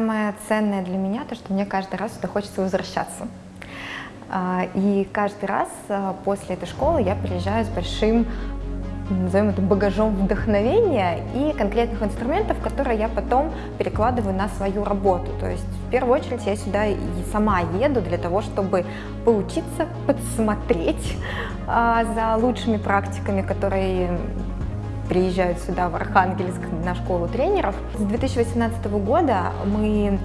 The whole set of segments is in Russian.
самое ценное для меня, то, что мне каждый раз сюда хочется возвращаться. А, и каждый раз а, после этой школы я приезжаю с большим назовем это багажом вдохновения и конкретных инструментов, которые я потом перекладываю на свою работу. То есть в первую очередь я сюда и сама еду для того, чтобы поучиться, подсмотреть а, за лучшими практиками, которые приезжают сюда в Архангельск на школу тренеров. С 2018 года мы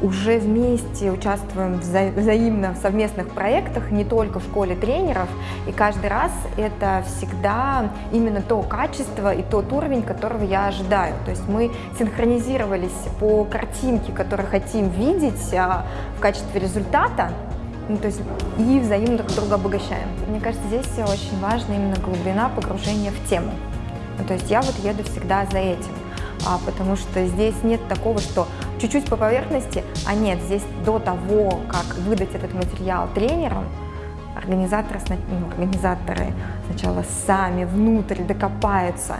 уже вместе участвуем вза взаимно в совместных проектах, не только в школе тренеров, и каждый раз это всегда именно то качество и тот уровень, которого я ожидаю. То есть мы синхронизировались по картинке, которую хотим видеть а, в качестве результата, ну, то есть и взаимно друг друга обогащаем. Мне кажется, здесь очень важна именно глубина погружения в тему. Ну, то есть я вот еду всегда за этим. А, потому что здесь нет такого, что чуть-чуть по поверхности, а нет, здесь до того, как выдать этот материал тренерам, организаторы, ну, организаторы сначала сами внутрь докопаются,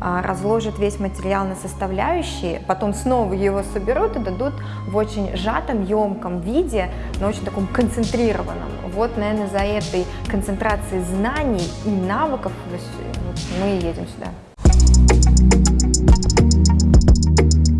разложат весь материал на составляющие, потом снова его соберут и дадут в очень сжатом, емком виде, но очень таком концентрированном. Вот, наверное, за этой концентрацией знаний и навыков мы едем сюда.